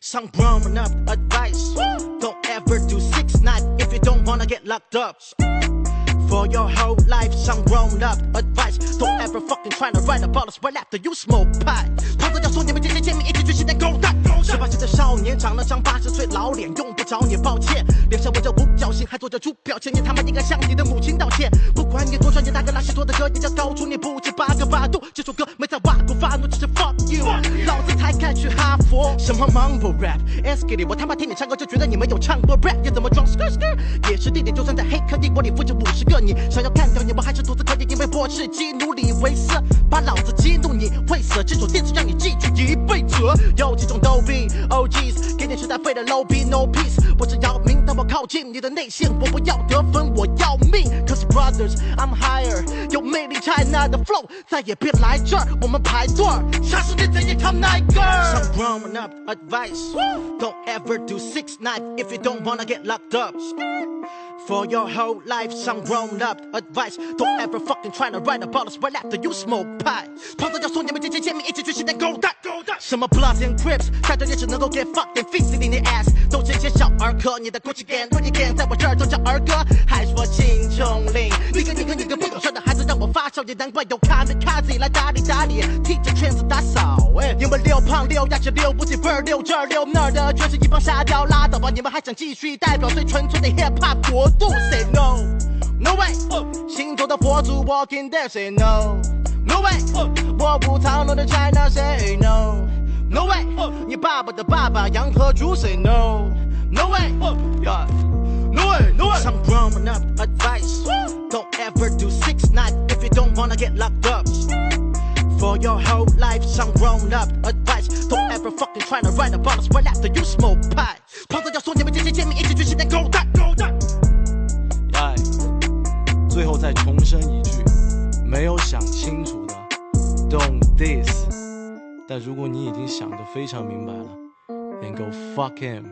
Some grown up advice. Don't ever do six nine if you don't wanna get locked up. For your whole life, some grown up advice. Don't ever fucking try to write about us right after you smoke 子要说你们这些贱民一起去洗点狗蛋。十八岁的少年长了张八十岁老脸，用不着你抱歉。脸上纹着五角星，还做着猪表情，你他妈应该向你的母亲道歉。不管你多帅，你，大哥那些做的歌也叫高出你不止八个八度。这首歌没在挖苦发怒，只是 fuck you。老子什么 mumble rap，S K 里我他妈听你唱歌就觉得你没有唱过 rap，你怎么装 skr skr？也是地点，就算在黑客帝国里不止五十个你，想要干掉你，我还是独自可以，因为我是基努里维斯，把老子激怒你会死，这首电子让你记住一辈子。有几种逗逼 OGs，给你时代费的 low B no peace，我只要命，但我靠近你的内线，我不要得分，我要命。Cause brothers I'm higher，有魅力 China 的 flow，再也别来这儿，我们排队儿，杀死你这一条 night girl。Some grown up advice, don't ever do six nine if you don't wanna get locked up. For your whole life, some grown up advice. Don't ever fucking try to write about us right after you smoke pipe. 胖子要说你们这些贱民一起去洗点狗蛋。什么 Bloods and Crips，看着也只能够 get fucking face in the ass，都是些小儿科。你的 Gucci gang、Gucci gang 在我这儿都叫儿歌，还说金钟领。你个你个你个不懂事的孩子让我发烧，也难怪有卡米卡自己来打理打理，替这圈子打扫。哎，因为六胖六牙齿六不起味儿六这儿六那儿的，全是一帮沙雕，拉倒吧！你们还想继续代表最纯粹的 hip hop 国度？Say no。No way，星座的佛祖 walking there say no。No way，我不讨论的 China say no。No way，你爸爸的爸爸杨和竹 say no。No way，yeah。No way, no way. Some grown up advice. Don't ever do six nine if you don't wanna get locked up. For your whole life, some grown up advice. Don't ever fucking try to write about us right after you smoke pipe. 胖子要说你们这些贱民一起去洗点狗蛋。狗蛋。哎，最后再重申一句，没有想清楚的，don't diss。 但如果你已经想得非常明白了，then go fuck him。